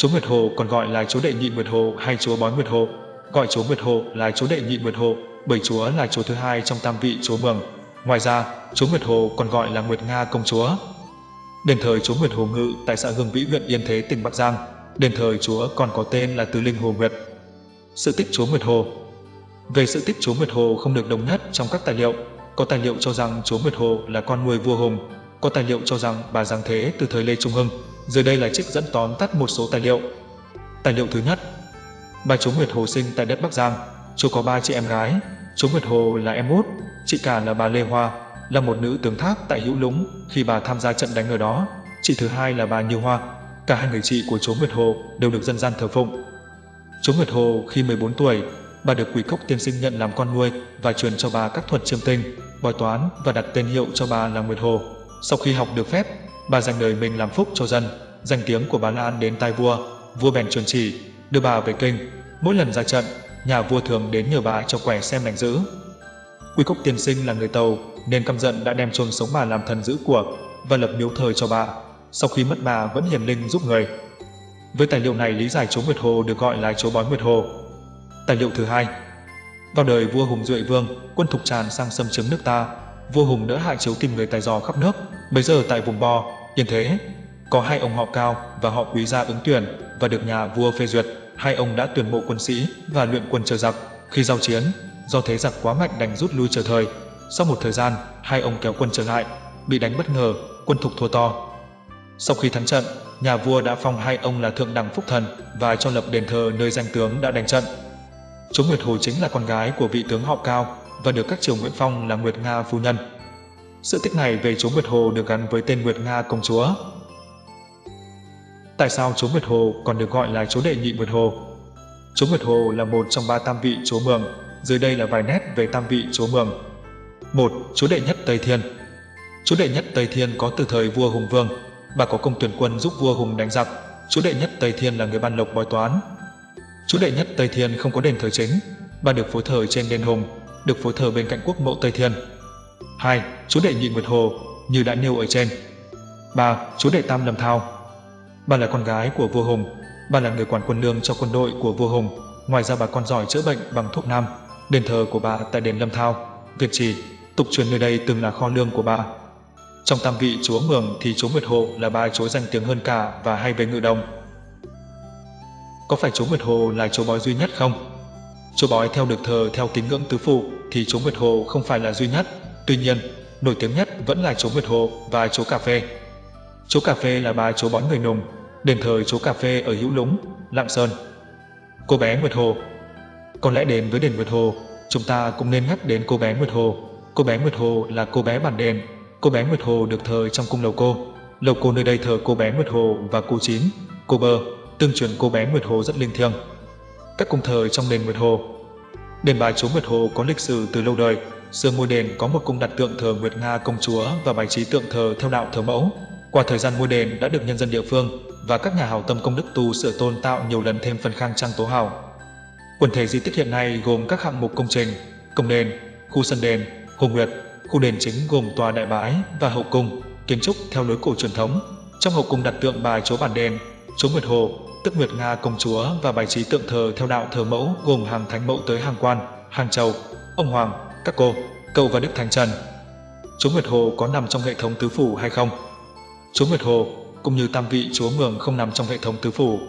Chúa Nguyệt Hồ còn gọi là Chúa Đệ Nhị Nguyệt Hồ hay Chúa Bói Nguyệt Hồ, gọi Chúa Nguyệt Hồ là Chúa Đệ Nhị Nguyệt Hồ bởi Chúa là Chúa thứ hai trong tam vị Chúa Mường. Ngoài ra, Chúa Nguyệt Hồ còn gọi là Nguyệt Nga Công Chúa. Đền thờ Chúa Nguyệt Hồ Ngự tại xã Hương Vĩ huyện Yên Thế tỉnh Bắc Giang. Đền thờ Chúa còn có tên là Tứ Linh Hồ Nguyệt. Sự tích Chúa Nguyệt Hồ Về sự tích Chúa Nguyệt Hồ không được đồng nhất trong các tài liệu. Có tài liệu cho rằng Chúa Nguyệt Hồ là con nuôi vua Hùng, có tài liệu cho rằng bà Giang Thế từ thời Lê Trung Hưng. Dưới đây là trích dẫn tóm tắt một số tài liệu. Tài liệu thứ nhất Bà Trống Nguyệt Hồ sinh tại đất Bắc Giang. chú có ba chị em gái. Trống Nguyệt Hồ là em út, chị cả là bà Lê Hoa, là một nữ tướng thác tại Hữu Lũng khi bà tham gia trận đánh ở đó. Chị thứ hai là bà Như Hoa. Cả hai người chị của Trống Nguyệt Hồ đều được dân gian thờ phụng. Trống Nguyệt Hồ khi 14 tuổi, bà được Quỷ Cốc tiên sinh nhận làm con nuôi và truyền cho bà các thuật chiêm tinh, bói toán và đặt tên hiệu cho bà là Nguyệt Hồ. Sau khi học được phép, bà dành đời mình làm phúc cho dân. Danh tiếng của bà Lan đến tai vua, vua bèn truyền chỉ, đưa bà về kinh. Mỗi lần ra trận, nhà vua thường đến nhờ bà cho quẻ xem lành giữ. Quy Cốc tiên sinh là người Tàu, nên căm giận đã đem chôn sống bà làm thần giữ của và lập miếu thờ cho bà. Sau khi mất bà vẫn hiền linh giúp người. Với tài liệu này lý giải chúa Nguyệt Hồ được gọi là chúa bói Nguyệt Hồ. Tài liệu thứ hai Vào đời vua Hùng Duệ Vương, quân thục tràn sang xâm chiếm nước ta, vua Hùng đỡ hại chiếu tìm người tài giò khắp nước. Bây giờ tại vùng Bo, Yên Thế, có hai ông họ Cao và họ Quý gia ứng tuyển và được nhà vua phê duyệt. Hai ông đã tuyển mộ quân sĩ và luyện quân chờ giặc. Khi giao chiến, do thế giặc quá mạnh đành rút lui chờ thời. Sau một thời gian, hai ông kéo quân trở lại, bị đánh bất ngờ, quân thục thua to. Sau khi thắng trận, nhà vua đã phong hai ông là thượng đẳng phúc thần và cho lập đền thờ nơi danh tướng đã đánh trận. Chúa Nguyệt Hồ chính là con gái của vị tướng họ Cao và được các triều Nguyễn Phong là Nguyệt Nga phu nhân. Sự tích này về chúa Nguyệt Hồ được gắn với tên Nguyệt Nga công chúa. Tại sao chúa Nguyệt Hồ còn được gọi là chúa đệ nhị Nguyệt Hồ? Chú Nguyệt Hồ là một trong ba tam vị chúa Mường, dưới đây là vài nét về tam vị chúa Mường. 1. Chú đệ nhất Tây Thiên Chú đệ nhất Tây Thiên có từ thời vua Hùng Vương, bà có công tuyển quân giúp vua Hùng đánh giặc. Chú đệ nhất Tây Thiên là người ban lộc bói toán. Chú đệ nhất Tây Thiên không có đền thờ chính, bà được phối thờ trên đền Hùng, được phối thờ bên cạnh quốc mộ Tây Thiên. 2. Chúa đệ nhị Nguyệt Hồ, như đã nêu ở trên. 3. Chúa đệ Tam Lâm Thao Bà là con gái của vua Hùng, bà là người quản quân lương cho quân đội của vua Hùng. Ngoài ra bà còn giỏi chữa bệnh bằng thuốc nam. Đền thờ của bà tại đền Lâm Thao, Việt Trì, tục truyền nơi đây từng là kho lương của bà. Trong tam vị chúa Mường thì chúa Nguyệt Hồ là bà chúa danh tiếng hơn cả và hay về ngự đồng. Có phải chúa Nguyệt Hồ là chúa bói duy nhất không? Chúa bói theo được thờ theo tín ngưỡng tứ phụ thì chúa Nguyệt Hồ không phải là duy nhất. Tuy nhiên, nổi tiếng nhất vẫn là chúa Nguyệt Hồ và chúa Cà Phê. Chúa Cà Phê là bà chúa bón người nùng, đền thờ chúa Cà Phê ở Hữu Lũng, Lạng Sơn. Cô bé Nguyệt Hồ Có lẽ đến với đền Nguyệt Hồ, chúng ta cũng nên nhắc đến cô bé Nguyệt Hồ. Cô bé Nguyệt Hồ là cô bé bản đền. Cô bé Nguyệt Hồ được thờ trong cung lầu cô. Lầu cô nơi đây thờ cô bé Nguyệt Hồ và cô Chín, cô Bơ, tương truyền cô bé Nguyệt Hồ rất linh thiêng. Các cung thờ trong đền Nguyệt Hồ Đền bà chúa Nguyệt Hồ có lịch sử từ lâu đời. Xưa ngôi đền có một cung đặt tượng thờ Nguyệt Nga công chúa và bài trí tượng thờ theo đạo thờ mẫu. Qua thời gian ngôi đền đã được nhân dân địa phương và các nhà hào tâm công đức tu sửa tôn tạo nhiều lần thêm phần khang trang tố hào. Quần thể di tích hiện nay gồm các hạng mục công trình, công đền, khu sân đền, hồ nguyệt, khu đền chính gồm tòa đại bái và hậu cung, kiến trúc theo lối cổ truyền thống. Trong hậu cung đặt tượng bài chúa bản đền, chúa Nguyệt Hồ, tức Nguyệt Nga công chúa và bài trí tượng thờ theo đạo thờ mẫu gồm hàng thánh mẫu tới hàng quan, hàng châu, ông hoàng, các cô, cậu và đức thánh trần. Chúa Nguyệt Hồ có nằm trong hệ thống tứ phủ hay không? Chúa Nguyệt Hồ cũng như tam vị chúa Mường không nằm trong hệ thống tứ phủ